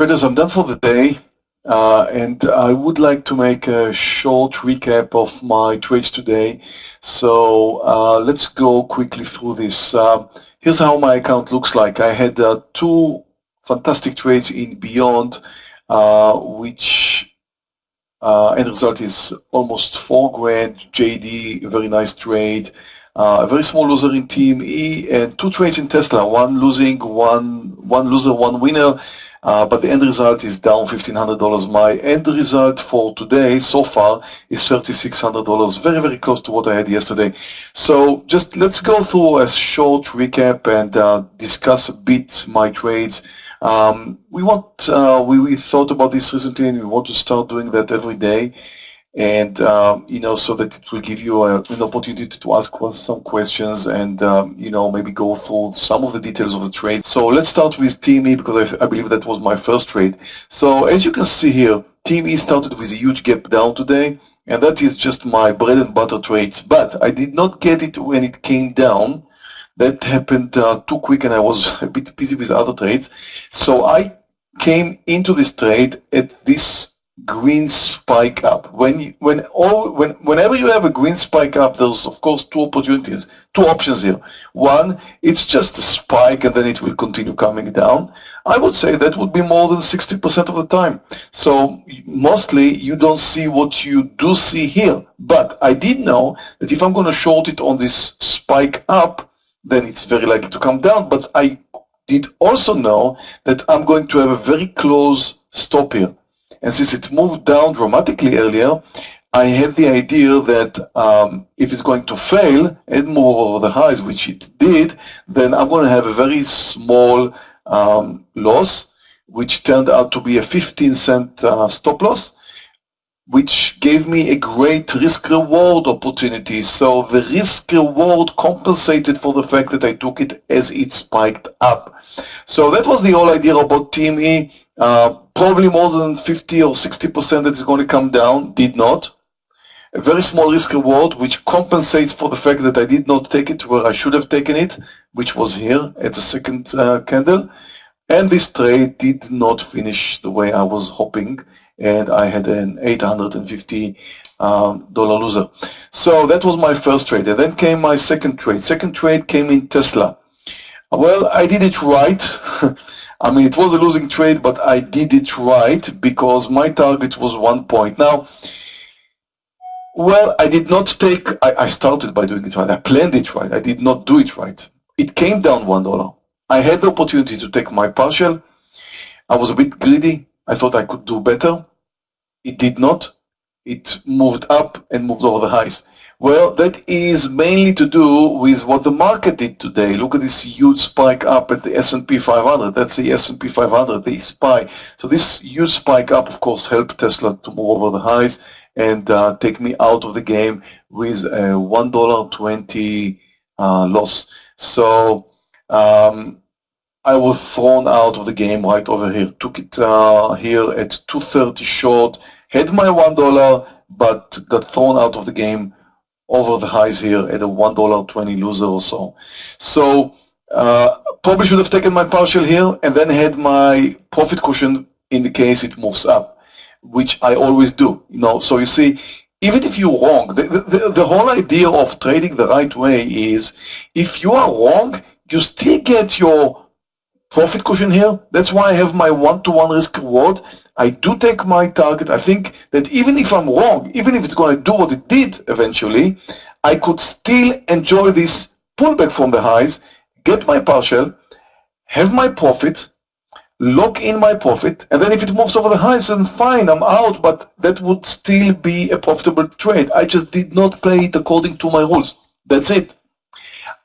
Traders, I'm done for the day. Uh, and I would like to make a short recap of my trades today. So uh, let's go quickly through this. Uh, here's how my account looks like. I had uh, two fantastic trades in Beyond, uh, which uh, end result is almost four grand. JD, very nice trade. a very small loser in Team E, and two trades in Tesla. One losing, one one loser, one winner. Uh, but the end result is down $1,500. My end result for today so far is $3,600, very, very close to what I had yesterday. So just let's go through a short recap and uh, discuss a bit my trades. Um, we want, uh, we, we thought about this recently and we want to start doing that every day and um, you know so that it will give you a, an opportunity to ask some questions and um, you know maybe go through some of the details of the trade. So let's start with TME because I, I, believe that was my first trade. So as you can see here, TME started with a huge gap down today and that is just my bread and butter trades. But I did not get it when it came down. That happened uh, too quick and I was a bit busy with other trades. So I came into this trade at this green spike up. When you, when all when whenever you have a green spike up, there's of course two opportunities, two options here. One, it's just a spike and then it will continue coming down. I would say that would be more than 60% of the time. So mostly you don't see what you do see here. But I did know that if I'm going to short it on this spike up, then it's very likely to come down. But I did also know that I'm going to have a very close stop here. And since it moved down dramatically earlier, I had the idea that um, if it's going to fail and move over the highs, which it did, then I'm going to have a very small um, loss, which turned out to be a 15 cent uh, stop loss, which gave me a great risk-reward opportunity. So the risk-reward compensated for the fact that I took it as it spiked up. So that was the whole idea about TME. Uh, probably more than 50 or 60% that is going to come down, did not. A very small risk reward, which compensates for the fact that I did not take it where I should have taken it, which was here at the second uh, candle. And this trade did not finish the way I was hoping, and I had an 850 um, loser. So that was my first trade. And then came my second trade. Second trade came in Tesla. Well, I did it right. I mean, it was a losing trade, but I did it right because my target was one point. Now, well, I did not take, I, I started by doing it right. I planned it right. I did not do it right. It came down $1. I had the opportunity to take my partial. I was a bit greedy. I thought I could do better. It did not. It moved up and moved over the highs. Well, that is mainly to do with what the market did today. Look at this huge spike up at the S&P 500. That's the S&P 500, the SPY. So this huge spike up, of course, helped Tesla to move over the highs and uh, take me out of the game with a $1.20 uh, loss. So um, I was thrown out of the game right over here. Took it uh, here at 230 short, had my $1, but got thrown out of the game over the highs here at a $1.20 loser or so. So uh, probably should have taken my partial here and then had my profit cushion in the case it moves up, which I always do. You know, so you see, even if you're wrong, the, the, the whole idea of trading the right way is if you are wrong, you still get your profit cushion here. That's why I have my one-to-one -one risk reward. I do take my target. I think that even if I'm wrong, even if it's going to do what it did eventually, I could still enjoy this pullback from the highs, get my partial, have my profit, lock in my profit, and then if it moves over the highs, then fine, I'm out, but that would still be a profitable trade. I just did not play it according to my rules. That's it.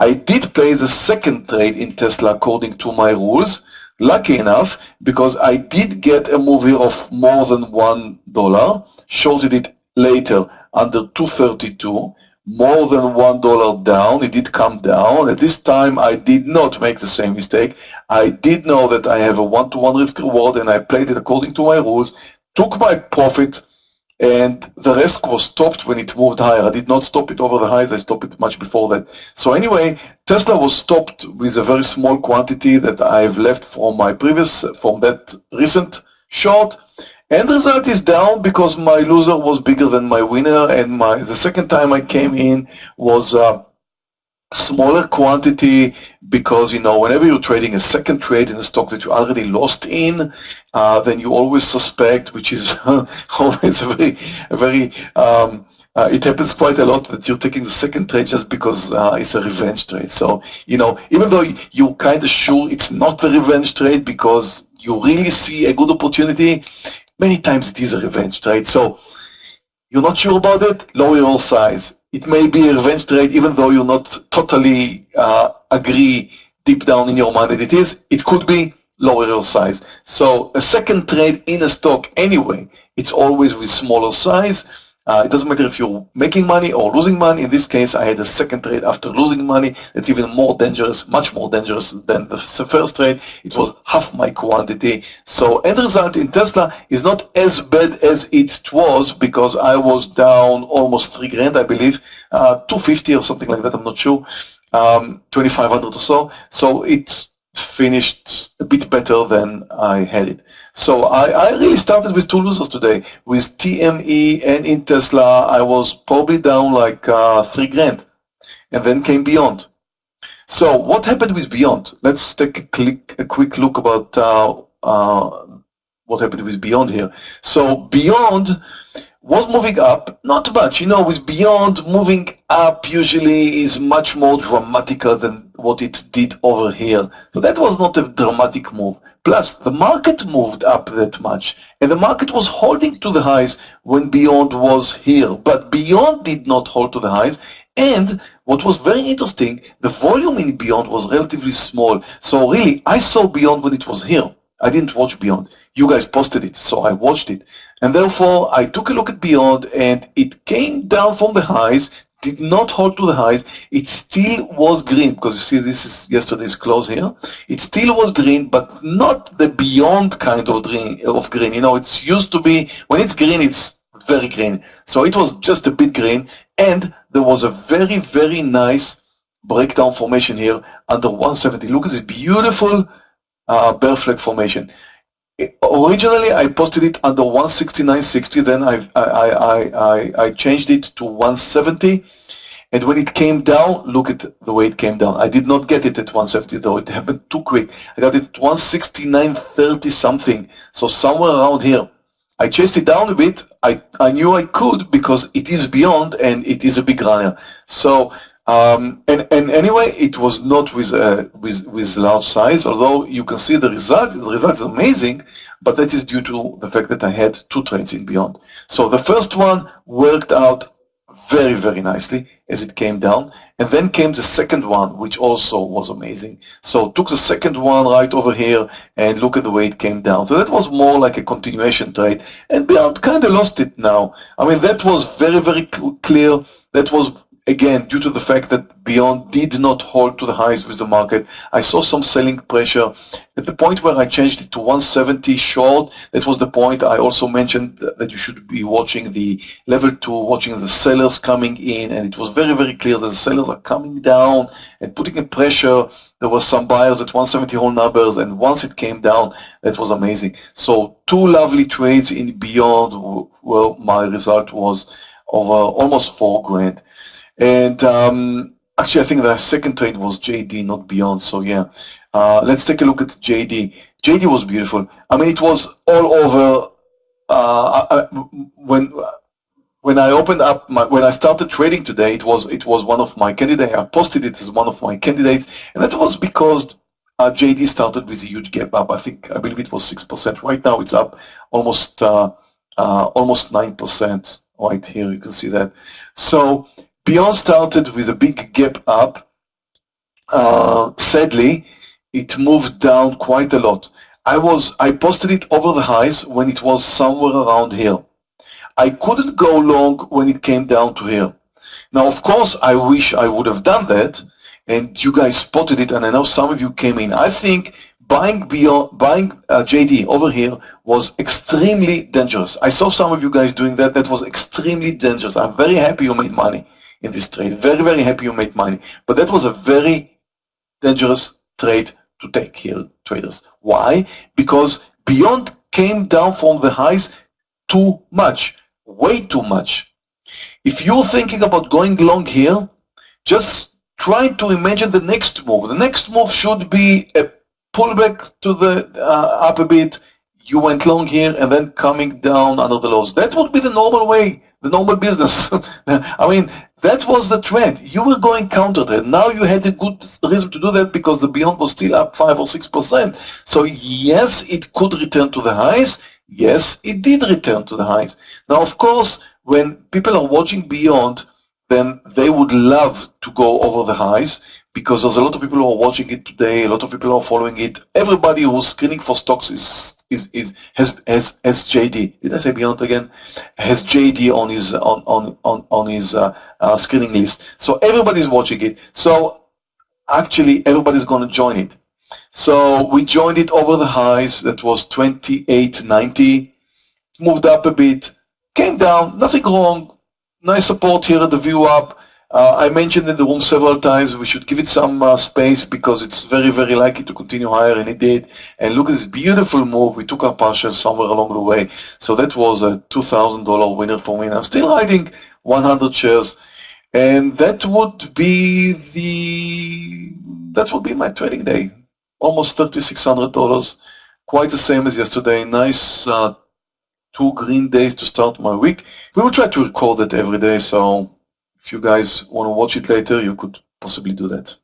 I did play the second trade in Tesla according to my rules, lucky enough, because I did get a move here of more than $1, shorted it later under 232, more than $1 down, it did come down. At this time, I did not make the same mistake. I did know that I have a one-to-one -one risk reward and I played it according to my rules, took my profit, and the risk was stopped when it moved higher. I did not stop it over the highs, I stopped it much before that. So anyway, Tesla was stopped with a very small quantity that I've left from my previous, from that recent short. End result is down because my loser was bigger than my winner and my the second time I came in was uh, smaller quantity because you know whenever you're trading a second trade in a stock that you already lost in uh, then you always suspect which is always a very a very um, uh, it happens quite a lot that you're taking the second trade just because uh, it's a revenge trade. So you know even though you're kind of sure it's not a revenge trade because you really see a good opportunity many times it is a revenge trade. So you're not sure about it lower your size it may be a revenge trade even though you're not totally uh, agree deep down in your mind that it is. It could be lower your size. So a second trade in a stock anyway, it's always with smaller size uh, it doesn't matter if you're making money or losing money. In this case, I had a second trade after losing money. It's even more dangerous, much more dangerous than the first trade. It was half my quantity. So end result in Tesla is not as bad as it was because I was down almost three grand, I believe, uh, 250 or something like that. I'm not sure, um, 2,500 or so. So it's finished a bit better than I had it. So I, I, really started with two losers today. With TME and in Tesla, I was probably down like uh, three grand. And then came Beyond. So what happened with Beyond? Let's take a, click, a quick look about uh, uh, what happened with Beyond here. So Beyond was moving up, not much. You know, with Beyond moving up usually is much more dramatical than what it did over here. So that was not a dramatic move. Plus, the market moved up that much, and the market was holding to the highs when Beyond was here. But Beyond did not hold to the highs, and what was very interesting, the volume in Beyond was relatively small. So really, I saw Beyond when it was here. I didn't watch Beyond. You guys posted it, so I watched it. And therefore, I took a look at Beyond, and it came down from the highs, did not hold to the highs. It still was green, because you see this is yesterday's close here. It still was green, but not the Beyond kind of green. Of green. You know, it's used to be, when it's green, it's very green. So it was just a bit green, and there was a very, very nice breakdown formation here under 170. Look at this beautiful uh, bear flag formation. Originally, I posted it under 169.60. Then I, I, I, I, I changed it to 170. And when it came down, look at the way it came down. I did not get it at 170 though. It happened too quick. I got it at 169.30 something. So somewhere around here. I chased it down a bit. I, I knew I could because it is beyond and it is a big runner. So um, and, and anyway, it was not with, uh, with, with large size, although you can see the result, the result is amazing, but that is due to the fact that I had two trades in beyond. So the first one worked out very, very nicely as it came down. And then came the second one, which also was amazing. So took the second one right over here and look at the way it came down. So that was more like a continuation trade. And Beyond kind of lost it now. I mean, that was very, very clear. That was again, due to the fact that Beyond did not hold to the highs with the market, I saw some selling pressure. At the point where I changed it to 170 short, that was the point I also mentioned that you should be watching the level 2, watching the sellers coming in, and it was very, very clear that the sellers are coming down and putting a pressure. There were some buyers at 170 whole numbers, and once it came down, that was amazing. So two lovely trades in Beyond where my result was over almost four grand. And um, actually, I think the second trade was JD, not Beyond. So yeah, uh, let's take a look at JD. JD was beautiful. I mean, it was all over. Uh, I, when when I opened up my, when I started trading today, it was it was one of my candidates. I posted it as one of my candidates, and that was because uh, JD started with a huge gap up. I think I believe it was six percent. Right now, it's up almost uh, uh, almost nine percent. Right here, you can see that. So Beyond started with a big gap up. Uh, sadly, it moved down quite a lot. I was I posted it over the highs when it was somewhere around here. I couldn't go long when it came down to here. Now, of course, I wish I would have done that, and you guys spotted it, and I know some of you came in. I think buying beyond buying uh, JD over here was extremely dangerous. I saw some of you guys doing that. That was extremely dangerous. I'm very happy you made money in this trade. Very, very happy you made money. But that was a very dangerous trade to take here, traders. Why? Because beyond came down from the highs too much, way too much. If you're thinking about going long here, just try to imagine the next move. The next move should be a pullback to the uh, up a bit, you went long here and then coming down under the lows. That would be the normal way, the normal business. I mean, that was the trend. You were going counter trend. Now you had a good reason to do that because the Beyond was still up 5 or 6%. So yes, it could return to the highs. Yes, it did return to the highs. Now, of course, when people are watching Beyond, then they would love to go over the highs because there's a lot of people who are watching it today, a lot of people are following it. Everybody who's screening for stocks is is, is has has has JD. Did I say Beyond again? Has JD on his on on on, on his uh, uh, screening list. So everybody's watching it. So actually everybody's going to join it. So we joined it over the highs. That was 28.90. Moved up a bit. Came down. Nothing wrong. Nice support here at the VWAP. Uh, I mentioned in the room several times we should give it some uh, space because it's very, very likely to continue higher, and it did. And look at this beautiful move. We took our partial somewhere along the way. So that was a $2,000 winner for me. And I'm still hiding 100 shares. And that would be the, that would be my trading day. Almost $3,600. Quite the same as yesterday. Nice uh, two green days to start my week. We will try to record it every day, so if you guys want to watch it later, you could possibly do that.